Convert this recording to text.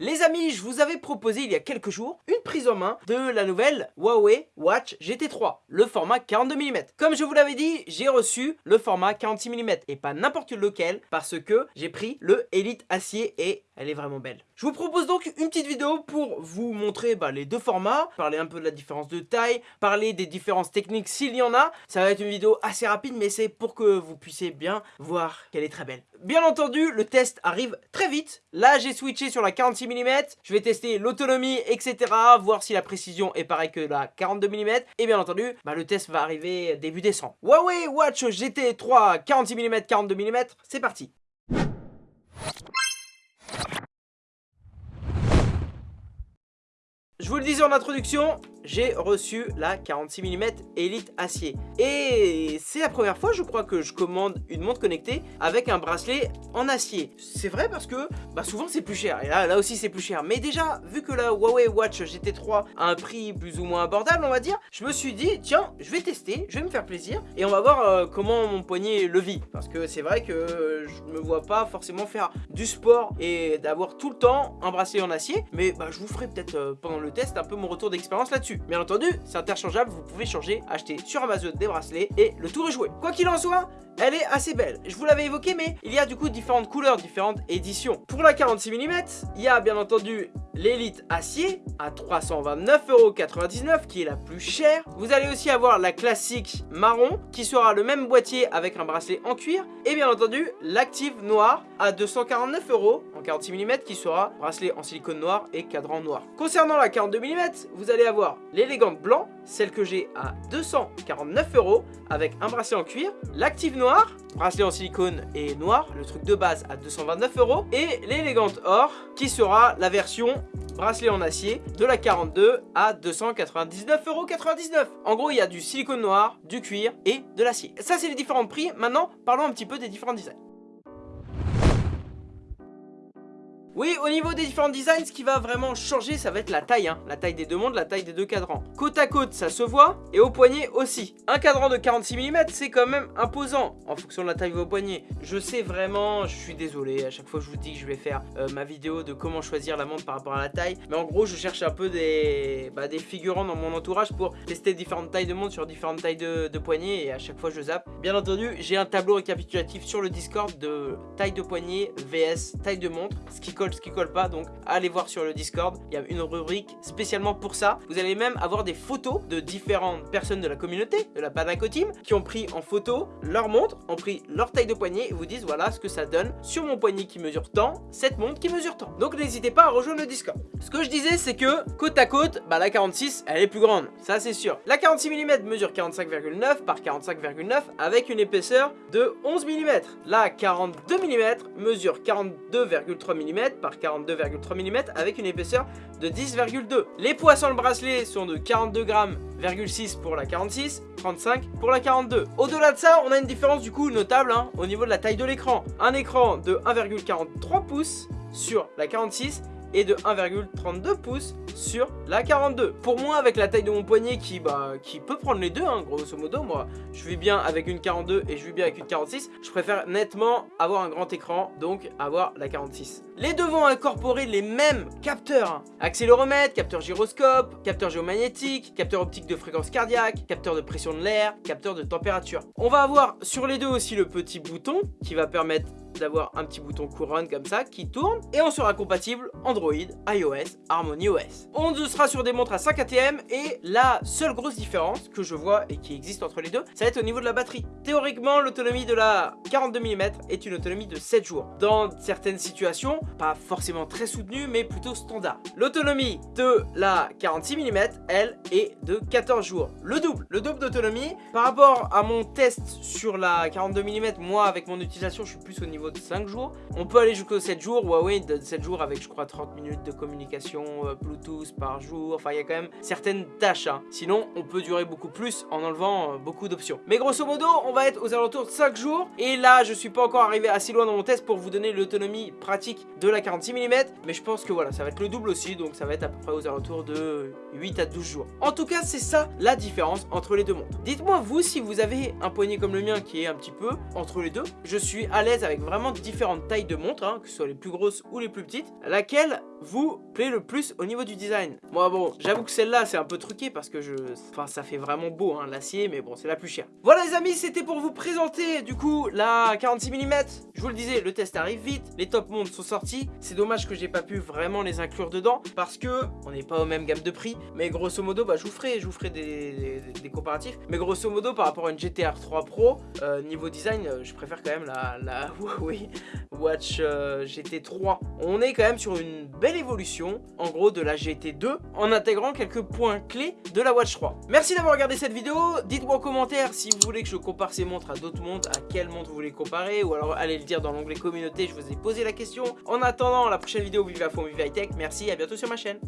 Les amis, je vous avais proposé il y a quelques jours une prise en main de la nouvelle Huawei Watch GT3, le format 42 mm. Comme je vous l'avais dit, j'ai reçu le format 46 mm et pas n'importe lequel parce que j'ai pris le Elite Acier et elle est vraiment belle. Je vous propose donc une petite vidéo pour vous montrer bah, les deux formats, parler un peu de la différence de taille, parler des différences techniques s'il y en a. Ça va être une vidéo assez rapide mais c'est pour que vous puissiez bien voir qu'elle est très belle. Bien entendu, le test arrive très vite. Là, j'ai switché sur la 46 mm. Je vais tester l'autonomie, etc. Voir si la précision est pareille que la 42 mm. Et bien entendu, bah, le test va arriver début décembre. Huawei Watch GT3 46 mm, 42 mm, c'est parti. Je vous le disais en introduction, j'ai reçu la 46 mm Elite Acier. Et c'est la première fois, je crois, que je commande une montre connectée avec un bracelet en acier. C'est vrai parce que bah, souvent c'est plus cher. Et là, aussi c'est plus cher. Mais déjà, vu que la Huawei Watch GT3 a un prix plus ou moins abordable, on va dire, je me suis dit, tiens, je vais tester, je vais me faire plaisir. Et on va voir euh, comment mon poignet le vit. Parce que c'est vrai que je me vois pas forcément faire du sport et d'avoir tout le temps un bracelet en acier. Mais bah, je vous ferai peut-être euh, pendant le test un peu mon retour d'expérience là-dessus. Bien entendu, c'est interchangeable, vous pouvez changer, acheter sur Amazon des bracelets et le tour est joué. Quoi qu'il en soit, elle est assez belle. Je vous l'avais évoqué, mais il y a du coup différentes couleurs, différentes éditions. Pour la 46 mm, il y a bien entendu l'élite acier à 329,99€ qui est la plus chère. Vous allez aussi avoir la classique marron qui sera le même boîtier avec un bracelet en cuir. Et bien entendu, l'active noir à 249€ en 46 mm qui sera bracelet en silicone noir et cadran noir. Concernant la 42 mm, vous allez avoir l'élégante blanc, celle que j'ai à 249€ avec un bracelet en cuir, l'active noir, bracelet en silicone et noir, le truc de base à 229€ et l'élégante or qui sera la version bracelet en acier de la 42 à 299,99€. En gros, il y a du silicone noir, du cuir et de l'acier. Ça, c'est les différents prix. Maintenant, parlons un petit peu des différents designs. Oui, au niveau des différents designs, ce qui va vraiment changer, ça va être la taille. Hein. La taille des deux mondes, la taille des deux cadrans. Côte à côte, ça se voit, et au poignet aussi. Un cadran de 46 mm, c'est quand même imposant, en fonction de la taille de vos poignets. Je sais vraiment, je suis désolé, à chaque fois je vous dis que je vais faire euh, ma vidéo de comment choisir la montre par rapport à la taille. Mais en gros, je cherche un peu des, bah, des figurants dans mon entourage pour tester différentes tailles de montre sur différentes tailles de, de poignets, et à chaque fois je zappe. Bien entendu, j'ai un tableau récapitulatif sur le Discord de taille de poignet vs taille de montre, ce qui colle ce qui colle pas donc allez voir sur le discord. Il y a une rubrique spécialement pour ça. Vous allez même avoir des photos de différentes personnes de la communauté de la Banaco Team qui ont pris en photo leur montre ont pris leur taille de poignet et vous disent voilà ce que ça donne sur mon poignet qui mesure tant cette montre qui mesure tant. Donc n'hésitez pas à rejoindre le discord. Ce que je disais c'est que côte à côte bah la 46 elle est plus grande. Ça c'est sûr. La 46 mm mesure 45,9 par 45,9 avec une épaisseur de 11 mm la 42 mm mesure 42,3 mm par 42,3 mm avec une épaisseur de 10,2. Les poids sur le bracelet sont de 42 grammes 6 pour la 46, 35 pour la 42. Au-delà de ça, on a une différence du coup notable hein, au niveau de la taille de l'écran. Un écran de 1,43 pouces sur la 46 et de 1,32 pouces sur la 42. Pour moi, avec la taille de mon poignet qui, bah, qui peut prendre les deux, hein, grosso modo, moi, je vis bien avec une 42 et je vis bien avec une 46, je préfère nettement avoir un grand écran, donc avoir la 46. Les deux vont incorporer les mêmes capteurs, hein. accéléromètre, capteur gyroscope, capteur géomagnétique, capteur optique de fréquence cardiaque, capteur de pression de l'air, capteur de température. On va avoir sur les deux aussi le petit bouton qui va permettre d'avoir un petit bouton couronne comme ça qui tourne et on sera compatible Android, iOS, Harmony OS. On sera sur des montres à 5 ATM et la seule grosse différence que je vois et qui existe entre les deux, ça va être au niveau de la batterie. Théoriquement, l'autonomie de la 42 mm est une autonomie de 7 jours. Dans certaines situations, pas forcément très soutenue mais plutôt standard. L'autonomie de la 46 mm, elle, est de 14 jours. Le double, le double d'autonomie. Par rapport à mon test sur la 42 mm, moi avec mon utilisation, je suis plus au niveau de 5 jours. On peut aller jusqu'aux 7 jours. Huawei donne 7 jours avec je crois 30 minutes de communication euh, Bluetooth par jour. Enfin, il y a quand même certaines tâches. Hein. Sinon, on peut durer beaucoup plus en enlevant euh, beaucoup d'options. Mais grosso modo, on va être aux alentours de 5 jours. Et là, je suis pas encore arrivé assez loin dans mon test pour vous donner l'autonomie pratique de la 46 mm. Mais je pense que voilà, ça va être le double aussi. Donc ça va être à peu près aux alentours de 8 à 12 jours. En tout cas, c'est ça la différence entre les deux montres. Dites-moi vous si vous avez un poignet comme le mien qui est un petit peu entre les deux. Je suis à l'aise avec vraiment différentes tailles de montres, hein, que ce soit les plus grosses ou les plus petites, laquelle vous plaît le plus au niveau du design? Moi bon, j'avoue que celle-là c'est un peu truqué parce que je... Enfin ça fait vraiment beau hein, l'acier, mais bon c'est la plus chère. Voilà les amis, c'était pour vous présenter du coup la 46 mm. Je vous le disais, le test arrive vite, les top montres sont sortis. C'est dommage que j'ai pas pu vraiment les inclure dedans parce que on n'est pas aux mêmes gammes de prix. Mais grosso modo, bah, je vous ferai, je vous ferai des, comparatifs. Mais grosso modo, par rapport à une GTR 3 Pro, euh, niveau design, euh, je préfère quand même la Huawei Watch euh, GT3. On est quand même sur une belle évolution, en gros, de la GT2, en intégrant quelques points clés de la Watch 3. Merci d'avoir regardé cette vidéo. Dites-moi en commentaire si vous voulez que je compare ces montres à d'autres montres, à quelle montre vous voulez comparer, ou alors allez le dire dans l'onglet communauté, je vous ai posé la question. En attendant, la prochaine vidéo, vive à fond, vive high tech. Merci, à bientôt sur ma chaîne.